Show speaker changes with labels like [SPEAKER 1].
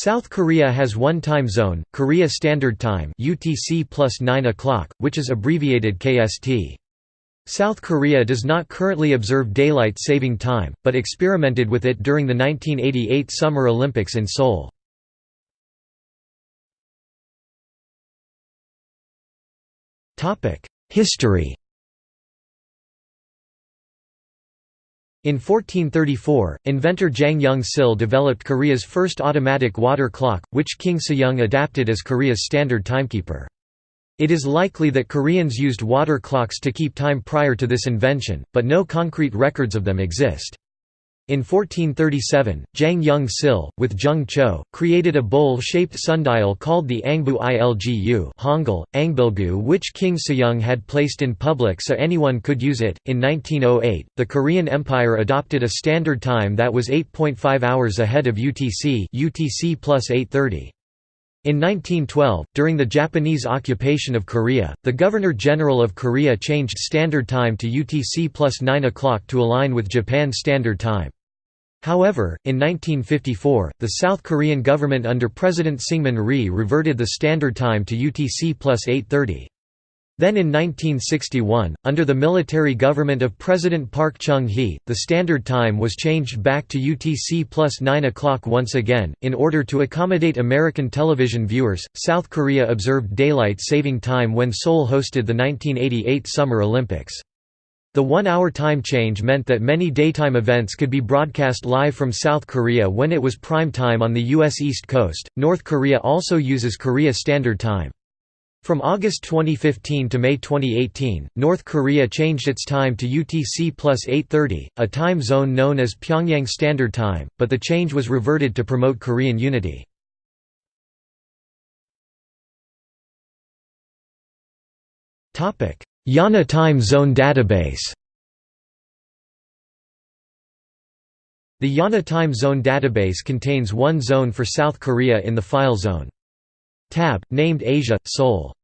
[SPEAKER 1] South Korea has one time zone, Korea Standard Time UTC plus 9 o'clock, which is abbreviated KST. South Korea does not currently observe daylight saving time, but experimented with it during the 1988 Summer Olympics in Seoul. History In 1434, inventor Jang Young-sil developed Korea's first automatic water clock, which King Sejong adapted as Korea's standard timekeeper. It is likely that Koreans used water clocks to keep time prior to this invention, but no concrete records of them exist. In 1437, Jang Young-sil, with Jung Cho, created a bowl-shaped sundial called the Angbu Ilgu Hangul, Angbilgu which King Sejong had placed in public so anyone could use it. In 1908, the Korean Empire adopted a standard time that was 8.5 hours ahead of UTC UTC plus 830. In 1912, during the Japanese occupation of Korea, the Governor-General of Korea changed Standard Time to UTC plus 9 o'clock to align with Japan Standard Time. However, in 1954, the South Korean government under President Syngman Rhee reverted the standard time to UTC plus 830. Then in 1961, under the military government of President Park Chung-hee, the standard time was changed back to UTC plus 9 o'clock once again. In order to accommodate American television viewers, South Korea observed daylight saving time when Seoul hosted the 1988 Summer Olympics. The one-hour time change meant that many daytime events could be broadcast live from South Korea when it was prime time on the U.S. East Coast. North Korea also uses Korea Standard Time. From August 2015 to May 2018, North Korea changed its time to UTC plus 830, a time zone known as Pyongyang Standard Time, but the change was reverted to promote Korean unity. IANA Time Zone Database The IANA Time Zone database contains one zone for South Korea in the file zone. Tab, named Asia, Seoul